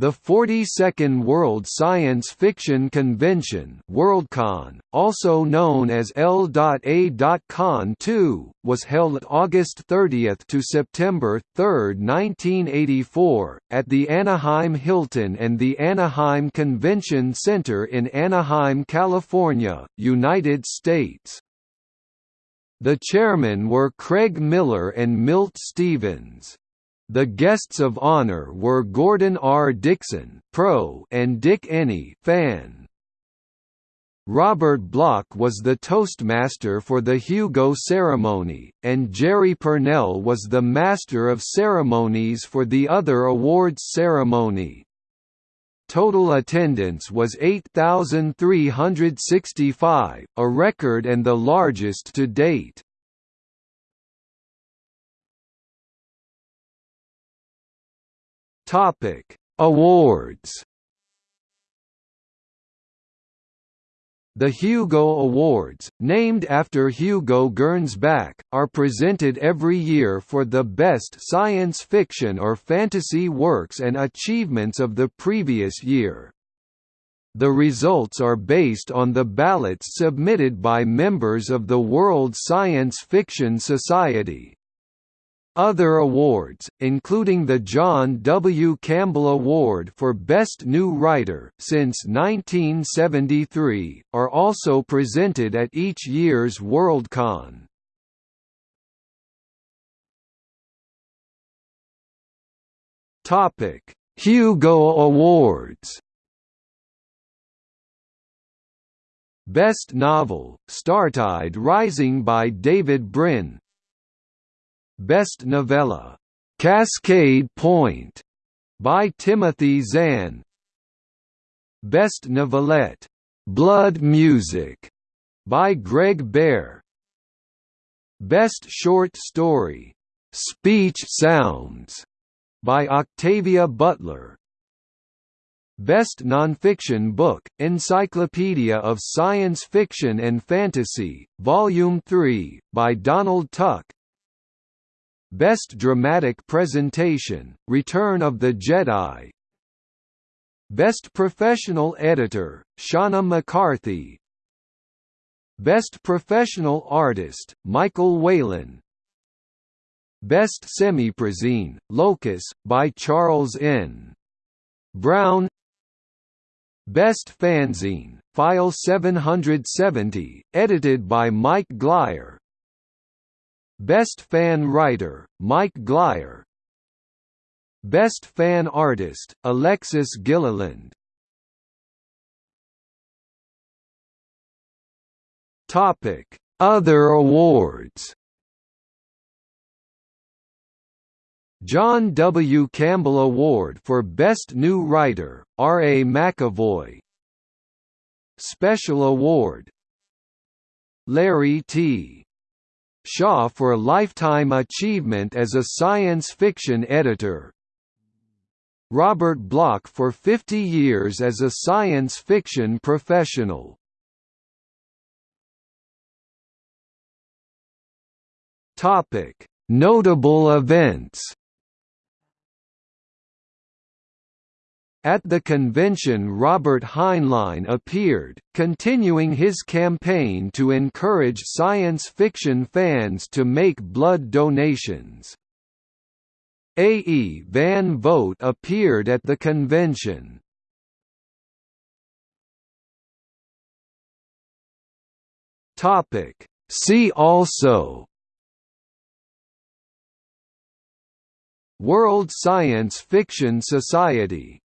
The 42nd World Science Fiction Convention Worldcon, also known as L.A.Con 2, was held August 30 to September 3, 1984, at the Anaheim Hilton and the Anaheim Convention Center in Anaheim, California, United States. The chairmen were Craig Miller and Milt Stevens. The guests of honor were Gordon R. Dickson pro and Dick Eney fan. Robert Bloch was the Toastmaster for the Hugo ceremony, and Jerry Pournelle was the Master of Ceremonies for the other awards ceremony. Total attendance was 8,365, a record and the largest to date. Topic: Awards. The Hugo Awards, named after Hugo Gernsback, are presented every year for the best science fiction or fantasy works and achievements of the previous year. The results are based on the ballots submitted by members of the World Science Fiction Society. Other awards, including the John W. Campbell Award for Best New Writer since 1973, are also presented at each year's Worldcon. Topic: Hugo Awards. Best Novel: Startide Rising by David Brin Best Novella, "'Cascade Point' by Timothy Zahn. Best Novelette, "'Blood Music' by Greg Bear. Best Short Story, "'Speech Sounds' by Octavia Butler. Best Nonfiction Book, Encyclopedia of Science Fiction and Fantasy, Volume 3, by Donald Tuck Best Dramatic Presentation, Return of the Jedi. Best Professional Editor, Shawna McCarthy. Best Professional Artist, Michael Whelan. Best Semiprozine, Locus, by Charles N. Brown. Best Fanzine, File 770, edited by Mike Glyer Best Fan Writer, Mike Glyer Best Fan Artist, Alexis Gilliland Topic: Other awards John W. Campbell Award for Best New Writer, R. A. McAvoy Special Award Larry T. Shaw for lifetime achievement as a science fiction editor. Robert Bloch for 50 years as a science fiction professional. Topic: Notable events. At the convention Robert Heinlein appeared, continuing his campaign to encourage science fiction fans to make blood donations. A. E. Van Vogt appeared at the convention. See also World Science Fiction Society